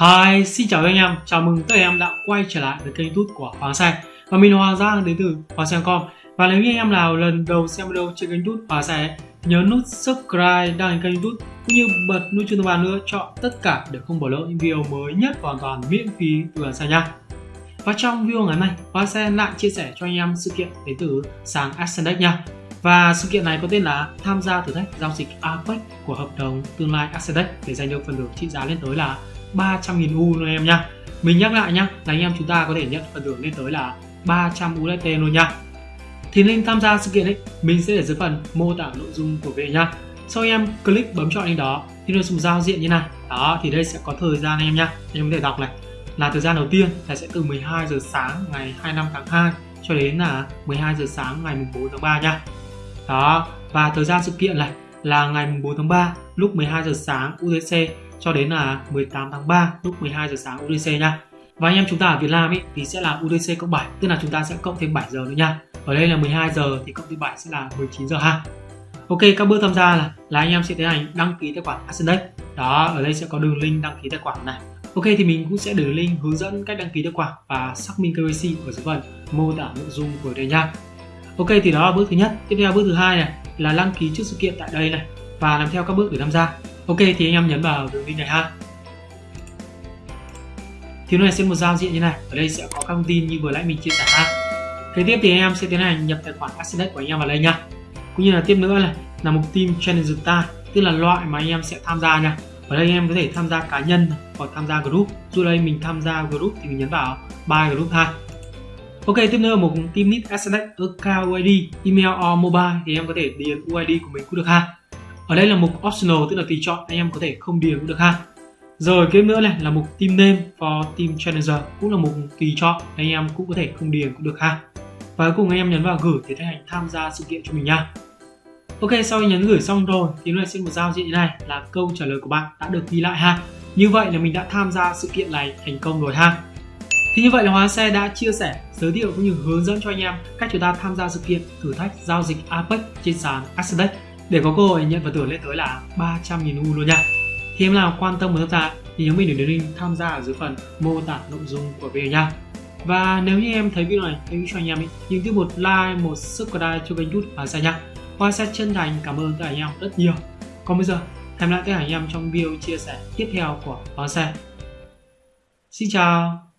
Hi, xin chào các anh em, chào mừng tất cả anh em đã quay trở lại với kênh youtube của Hoàng Xe Và mình là Hoàng Giang đến từ Hoàng Xe.com Và nếu như anh em nào lần đầu xem video trên kênh youtube Hoàng Xe Nhớ nút subscribe đăng ký kênh youtube Cũng như bật nút chuông thông báo nữa chọn tất cả để không bỏ lỡ những video mới nhất hoàn toàn miễn phí từ Hoàng Xe nha. Và trong video ngày hôm nay, Hoàng Xe lại chia sẻ cho anh em sự kiện đến từ sàn Ascendex nha và sự kiện này có tên là tham gia thử thách giao dịch APEC của hợp đồng tương lai Ascendex để giành được phần thưởng trị giá lên tới là 300.000 U luôn em nhá. Mình nhắc lại nhá, là anh em chúng ta có thể nhận phần thưởng lên tới là 300 USDT luôn nha. Thì nên tham gia sự kiện ấy, mình sẽ để dưới phần mô tả nội dung của video nhá. Sau em click bấm chọn lên đó thì nó dùng giao diện như này. Đó thì đây sẽ có thời gian em nhá. Anh em có thể đọc này. Là thời gian đầu tiên là sẽ từ 12 giờ sáng ngày 25 tháng 2 cho đến là 12 giờ sáng ngày 4 tháng 3 nha. Đó, và thời gian sự kiện này là ngày 4 tháng 3 lúc 12 giờ sáng UTC cho đến là 18 tháng 3 lúc 12 giờ sáng UTC nha. Và anh em chúng ta ở Việt Nam ý, thì sẽ là UTC cộng 7, tức là chúng ta sẽ cộng thêm 7 giờ nữa nha. Ở đây là 12 giờ thì cộng thêm 7 sẽ là 19 giờ ha. Ok, các bước tham gia là là anh em sẽ tiến hành đăng ký tài khoản Ascendex. Đó, ở đây sẽ có đường link đăng ký tài khoản này. Ok thì mình cũng sẽ để link hướng dẫn cách đăng ký tài khoản và xác minh KYC ở dưới phần mô tả nội dung của đây nha. Ok, thì đó là bước thứ nhất. Tiếp theo bước thứ hai này, là đăng ký trước sự kiện tại đây này, và làm theo các bước để tham gia. Ok, thì anh em nhấn vào đường link này ha. Thì này sẽ một giao diện như này. Ở đây sẽ có các thông tin như vừa nãy mình chia sẻ ha. Kế tiếp thì anh em sẽ tiến hành nhập tài khoản Asset của anh em vào đây nha. Cũng như là tiếp nữa này, là mục team challenge ta tức là loại mà anh em sẽ tham gia nha. Ở đây anh em có thể tham gia cá nhân hoặc tham gia group. Dù đây mình tham gia group thì mình nhấn vào buy group ha. Ok, tiếp theo là một team lead Asset account UID, email or mobile thì em có thể điền UID của mình cũng được ha. Ở đây là mục optional tức là tùy chọn anh em có thể không điền cũng được ha. Rồi tiếp nữa này là mục team name for team challenger cũng là mục tùy chọn anh em cũng có thể không điền cũng được ha. Và cuối cùng anh em nhấn vào gửi để tiến hành tham gia sự kiện cho mình nha. Ok sau khi nhấn gửi xong rồi thì nó sẽ một giao diện như này là câu trả lời của bạn đã được ghi lại ha. Như vậy là mình đã tham gia sự kiện này thành công rồi ha thì như vậy là Hóa Xe đã chia sẻ, giới thiệu cũng như hướng dẫn cho anh em cách chúng ta tham gia sự kiện thử thách giao dịch APEC trên sàn Axedex để có cơ hội nhận phần thưởng lên tới là 300.000 U luôn nha. Thì em nào quan tâm muốn tham gia thì nhớ mình để link tham gia ở dưới phần mô tả nội dung của video nha. Và nếu như em thấy video này hãy cho anh em ý, những tiếp một like, một subscribe cho kênh YouTube Hóa Xe nha. Hoa Xe chân thành cảm ơn tất cả anh em rất nhiều. Còn bây giờ, hẹn lại tất cả anh em trong video chia sẻ tiếp theo của Hoa Xe. Xin chào!